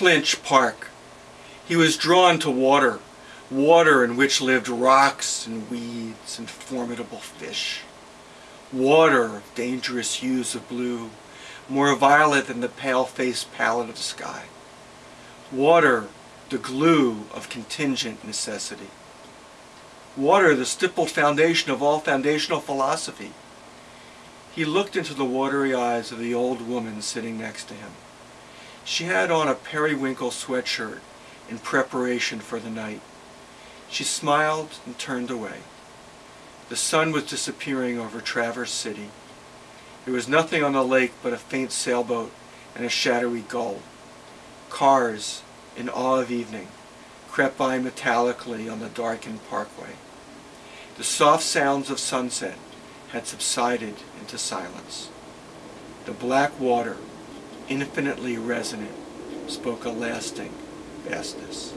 Clinch Park. He was drawn to water, water in which lived rocks and weeds and formidable fish. Water of dangerous hues of blue, more violet than the pale-faced palette of the sky. Water, the glue of contingent necessity. Water, the stippled foundation of all foundational philosophy. He looked into the watery eyes of the old woman sitting next to him. She had on a periwinkle sweatshirt in preparation for the night. She smiled and turned away. The sun was disappearing over Traverse City. There was nothing on the lake but a faint sailboat and a shadowy gull. Cars, in awe of evening, crept by metallically on the darkened parkway. The soft sounds of sunset had subsided into silence. The black water, infinitely resonant, spoke a lasting vastness.